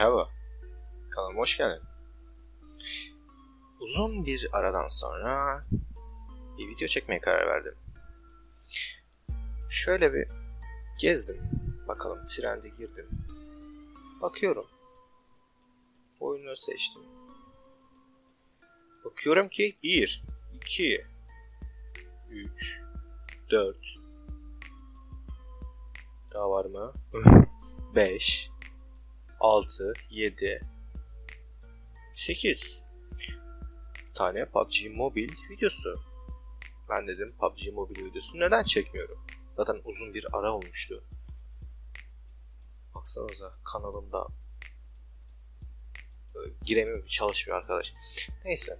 Merhaba. Kanalıma hoş geldin. Uzun bir aradan sonra bir video çekmeye karar verdim. Şöyle bir gezdim. Bakalım trende girdim. Bakıyorum. Oyunu seçtim. Bakıyorum ki 1, 2, 3, 4 Daha var mı? 5 6, 7, 8 tane PUBG Mobile videosu. Ben dedim PUBG Mobile videosu neden çekmiyorum? Zaten uzun bir ara olmuştu. Baksanıza kanalımda e, giremiyor, çalışmıyor arkadaş. Neyse.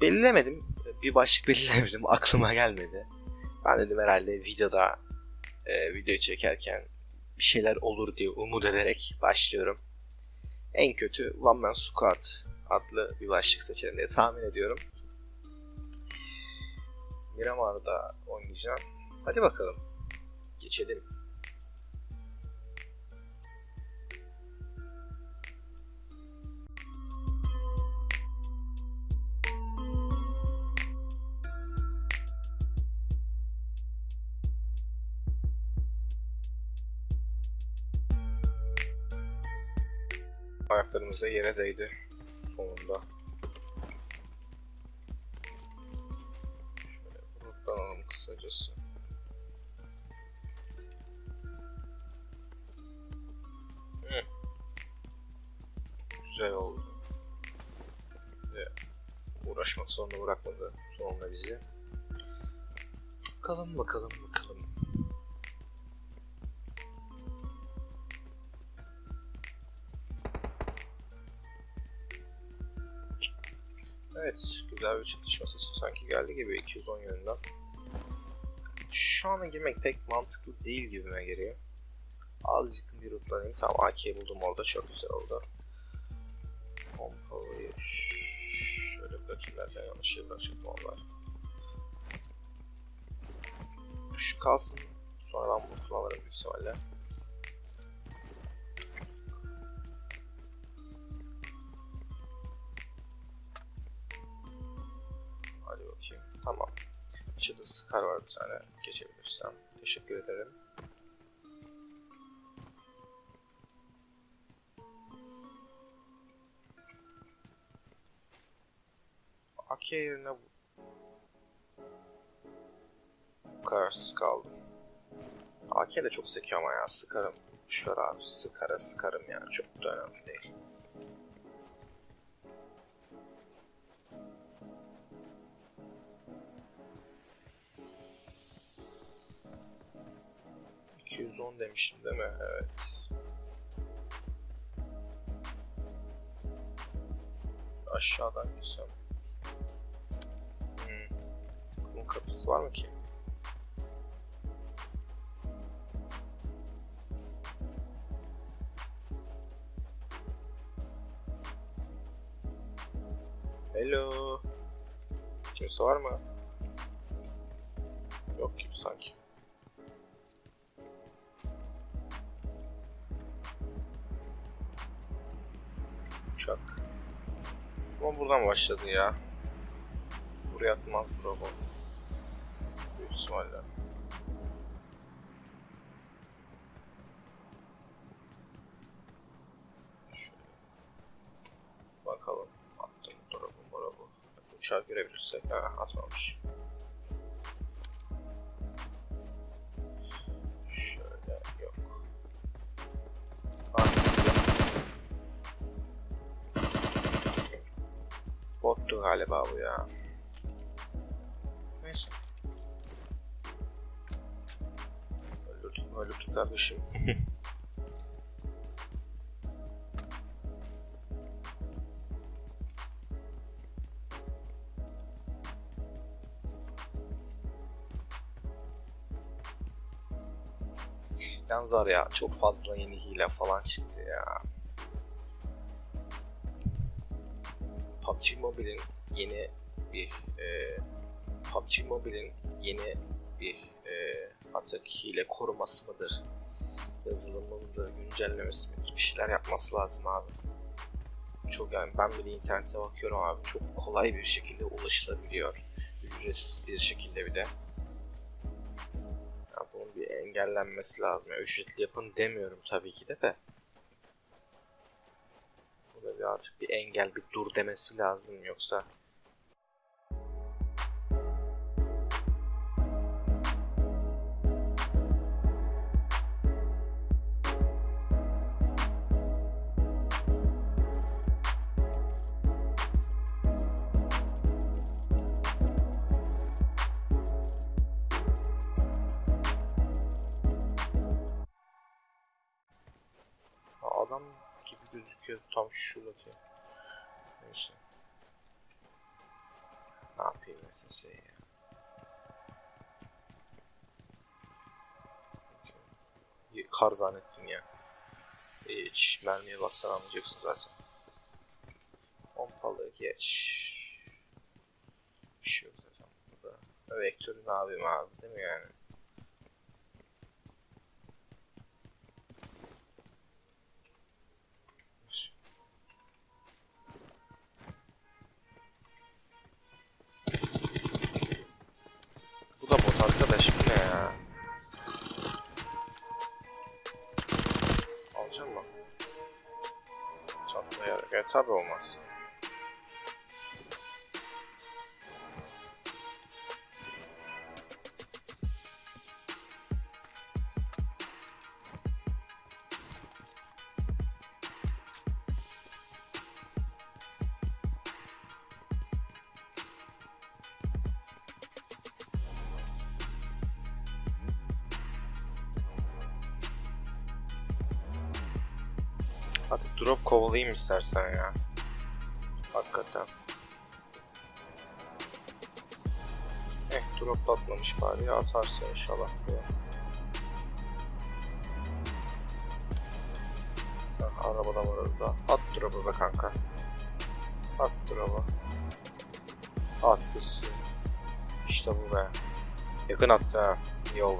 Belirlemedim. Bir başlık belirlemedim. Aklıma gelmedi. Ben dedim herhalde videoda e, video çekerken bir şeyler olur diye umut ederek başlıyorum. En kötü One Man Squad adlı bir başlık seçerim diye tahmin ediyorum. Miramar'da oynayacağım. Hadi bakalım. Geçelim. Ayaklarımız da yere değdi sonunda. Şöyle gruplanalım kısacası. Güzel oldu. Ve uğraşmak zorunda bırakmadı sonunda bizi. Bakalım bakalım Evet, güzel bir çatışma sesi sanki geldi gibi 210 yönünden. Şu ana girmek pek mantıklı değil gibime geliyor. Azıcık bir rutlanayım. Tamam AK'yi buldum orada çok güzel oldu. Pompalıyı şöyle bırakayım derken yanlış yere bırakacaktım onlar. Şu kalsın. Sonra ben bunu kullanırım büyük ihtimalle. Tamam. Şurada Scar var bir tane. Geçebilirsem. Teşekkür ederim. AK yerine kararsız kaldım. AK de çok sekiyor ama ya sıkarım. Şöyle abi sıkara sıkarım yani çok da önemli değil. %210 demiştim değil mi? Evet. Aşağıdan gitsem. Hmm. Bunun kapısı var mı ki? Hello. Kimse var mı? Yok gibi sanki. Buradan başladı ya. Buraya atmaz robot. Büyük ihtimalle. Bakalım. Attım drop'u drop'u. Uçağı görebilirsek. Ha atmamış. Bottu galiba bu ya. Neyse. Öldürdük mü kardeşim. Yalnız var ya çok fazla yeni hile falan çıktı ya. PUBG Mobile'in yeni bir e, PUBG Mobile'in yeni bir e, artık hile koruması mıdır? Yazılımını da güncellemesi midir? Bir şeyler yapması lazım abi. Çok yani ben bile internete bakıyorum abi çok kolay bir şekilde ulaşılabiliyor. Ücretsiz bir şekilde bir de. Ya bunun bir engellenmesi lazım. Yani ücretli yapın demiyorum tabii ki de de. Burada bir artık bir engel, bir dur demesi lazım yoksa. Adam gibi gözüküyor tam şurada. Neyse. Ne yapayım SS'ye ya. Okey. Kar zannettim ya. Hiç mermiye baksan anlayacaksın zaten. Pompalı geç. Bir şey yok zaten burada. Vektörü ne abi değil mi yani? Tabi olmaz. Kovalayayım istersen ya. Hakikaten. Eh drop atmamış bari ya atarsın inşallah. buraya. Ha, arabadan var orada. At drop'u be kanka. At drop'u. At gitsin. İşte bu be. Yakın attı ha. Yol.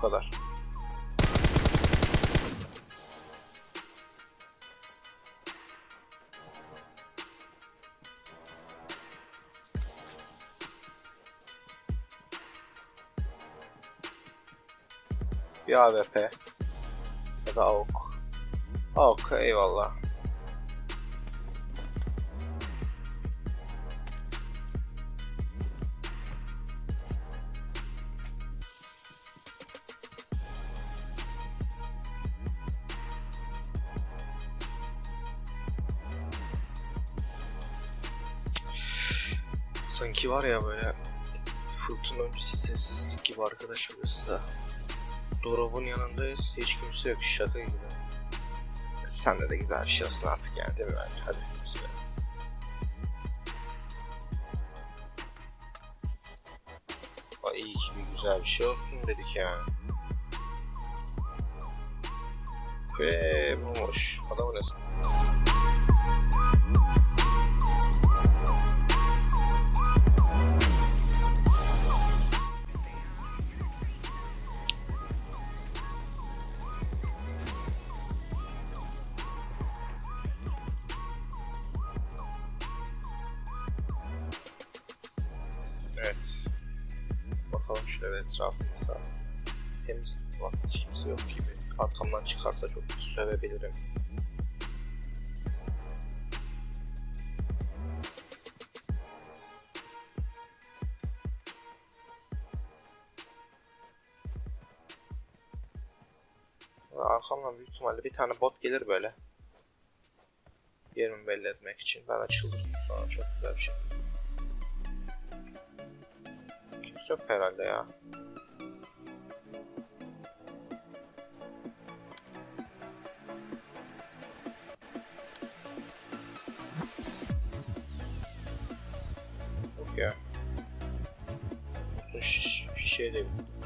Bu kadar. Bir AWP ya da AUK. AUK eyvallah. Sanki var ya böyle fırtına öncesi sessizlik gibi arkadaş burası da. Dorob'un yanındayız. Hiç kimse yok. Şaka gibi. Sen de de güzel bir şey olsun artık yani değil mi bence? Hadi bismillah. Ay iyi ki bir güzel bir şey olsun dedik yani. Ve bulmuş. Adamı ne Arkamdan çıkarsa çok sövebilirim. Ve Arkamdan büyük ihtimalle bir tane bot gelir böyle. Yerimi belli etmek için. Ben açılırım sonra çok güzel bir şey. Kimse yok herhalde ya. they would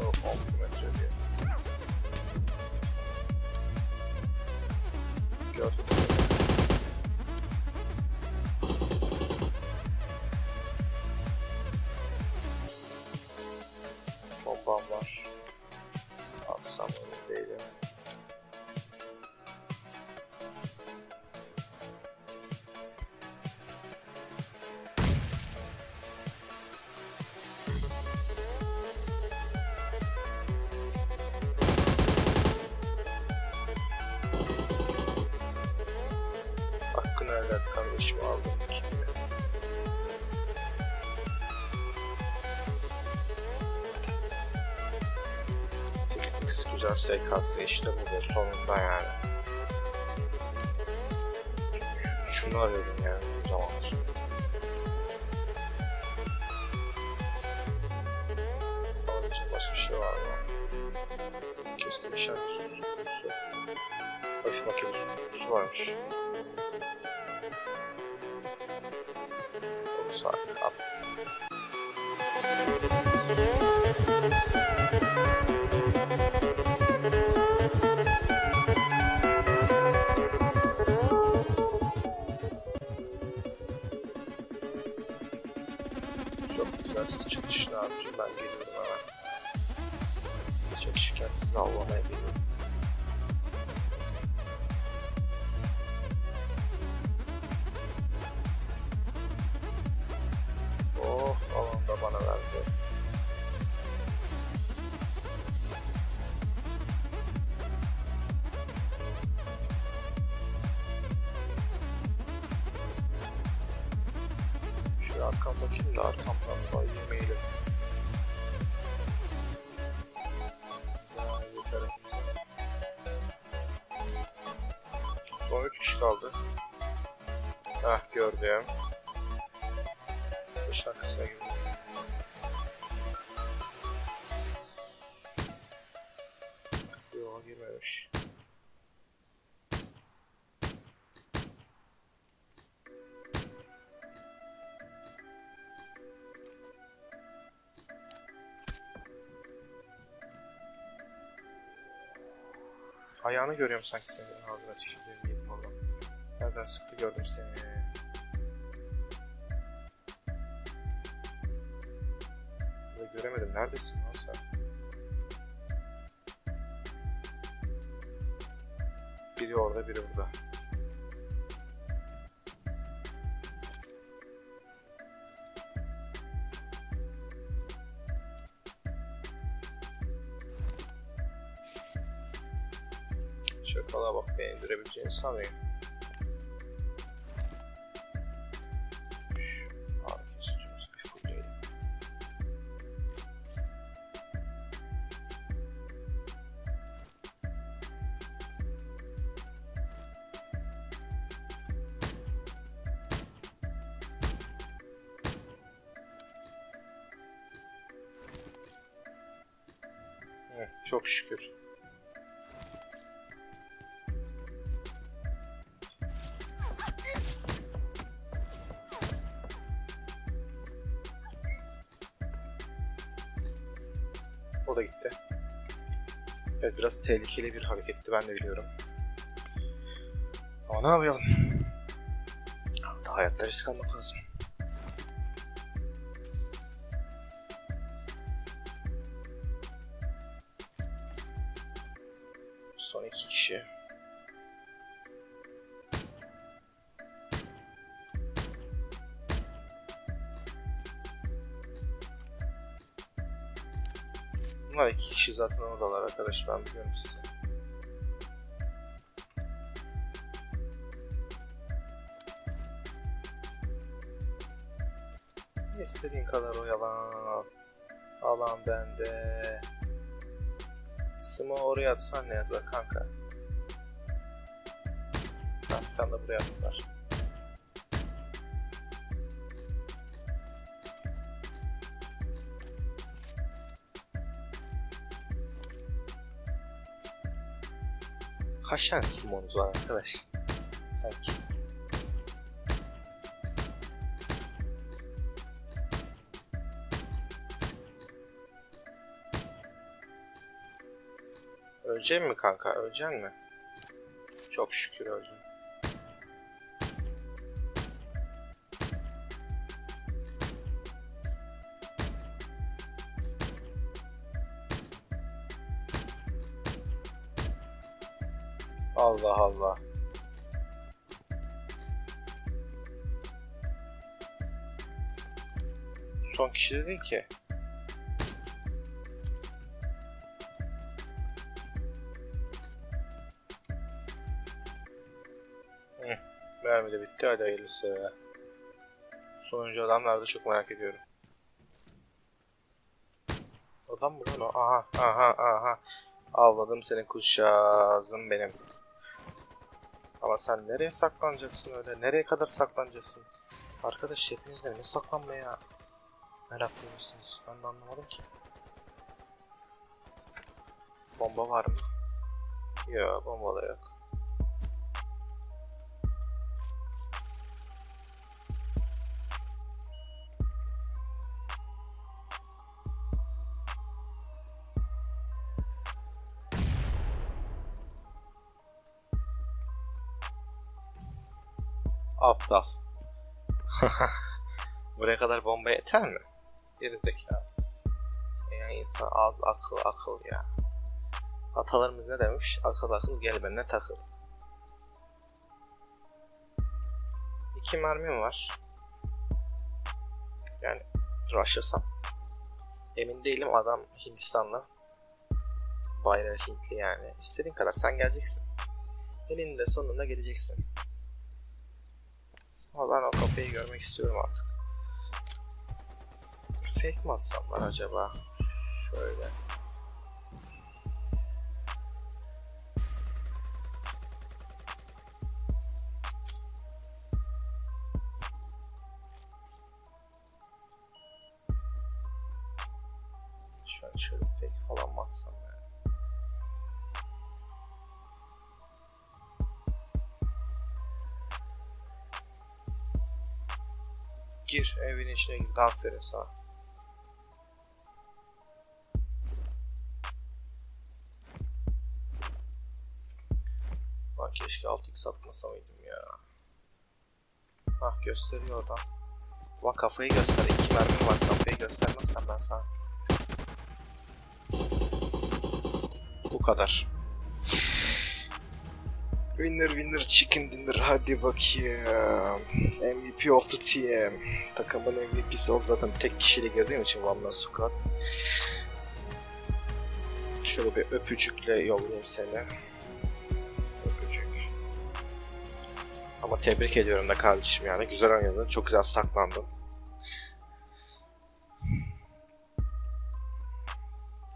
O 10 kilometre diye. Gördüm seni. Bombam helal et kardeşim aldım. Sekiz güzel SKS işte bu da sonunda yani. Şunu arıyordum yani bu zamanlar. Başka bir şey var mı? Keskin nişan üstüsü. Hafif makine üstüsü varmış. suck up. Arkam bakayım da arkamdan falan yemeyelim. Güzel, yeter. Son 3 kişi kaldı. Heh gördüm. 5 dakikasına girdim. Ayağını görüyorum sanki senin ağzına tükürdüğüm yedim oradan. Nereden sıktı gördüm seni. Burada göremedim. Neredesin lan sen? Biri orada, biri burada. Sanıyor. Çok şükür. Biraz tehlikeli bir hareketti ben de biliyorum. Ama ne yapalım? Hayatta risk almak lazım. Kişi zaten oradalar arkadaş ben biliyorum sizi. İstediğin kadar oyalan. Alan bende. Sıma oraya atsan ne yapar kanka? Tane de buraya attılar. Kaç tane simonuz var arkadaş? Sanki. Ölecek mi kanka? Ölecek mi? Çok şükür öldüm. Allah Allah. Son kişi de değil ki. Mermi de bitti. Hadi hayırlısı. Sonuncu adamlar da çok merak ediyorum. Adam mı lan o? Aha, aha, aha. Avladım senin kuşağızın benim. Ama sen nereye saklanacaksın öyle? Nereye kadar saklanacaksın? Arkadaş hepiniz de ne saklanmaya meraklı mısınız? Ben de anlamadım ki. Bomba var mı? Yok bomba da yok. Aptal. Buraya kadar bomba yeter mi? Gerizekalı. Ya insan az akıl akıl ya. Atalarımız ne demiş? Akıl akıl gel benimle takıl. İki mermim var. Yani rushlasam. Emin değilim adam Hindistanlı. Bayrağı Hintli yani. İstediğin kadar sen geleceksin. Eninde sonunda geleceksin. Ama ben o kafayı görmek istiyorum artık. Fake mi atsam lan acaba? Şöyle. Şöyle şöyle fake falan mı atsam yani? Gir evin içine gir. Aferin sana. Lan keşke 6x atmasa mıydım ya. Ah gösteriyor oradan. Ulan kafayı göster. İki mermim var. Kafayı göstermezsem ben sana. Bu kadar. Winner winner chicken dinner hadi bakayım. MVP of the team. Takımın MVP'si oldu zaten tek kişiyle girdiğim için One Man Squad. Şöyle bir öpücükle yollayayım seni. Öpücük. Ama tebrik ediyorum da kardeşim yani. Güzel oynadın. Çok güzel saklandın.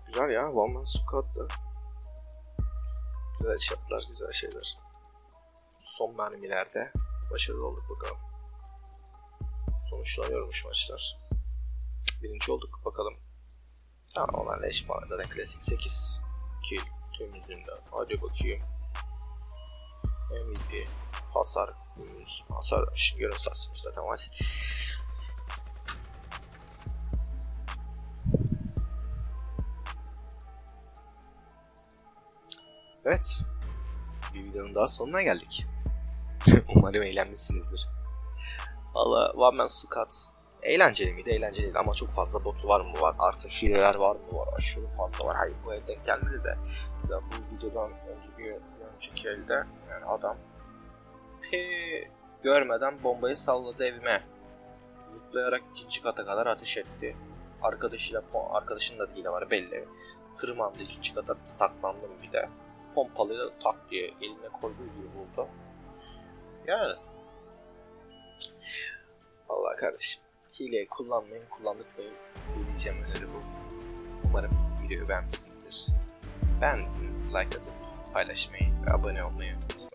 Güzel ya. One Man Squad'da. Güzel iş yaptılar. Güzel şeyler son mermilerde başarılı olduk bakalım. Sonuçlanıyormuş maçlar. Birinci olduk bakalım. Tamam olan leş puanı zaten klasik 8 kill tüm yüzünden. Hadi bakayım. MVP hasar hasar şimdi görün sarsmış zaten maç. Evet. Bir videonun daha sonuna geldik. Umarım eğlenmişsinizdir. Valla One Man Squad eğlenceli miydi? Eğlenceliydi ama çok fazla botu var mı var? Artı hileler var mı var? Aşırı fazla var. Hayır bu elden gelmedi de. Mesela bu videodan önce bir önceki elde yani adam P görmeden bombayı salladı evime. Zıplayarak ikinci kata kadar ateş etti. Arkadaşıyla arkadaşının da değil var belli. Tırmandı ikinci kata saklandım bir de. Pompalıyla tak diye eline koyduğu gibi vurdu. Yani. Allah kardeşim. Hileyi kullanmayın, kullandırmayın. Size diyeceğim öneri bu. Umarım videoyu beğenmişsinizdir. Beğendiyseniz like atıp paylaşmayı ve abone olmayı unutmayın.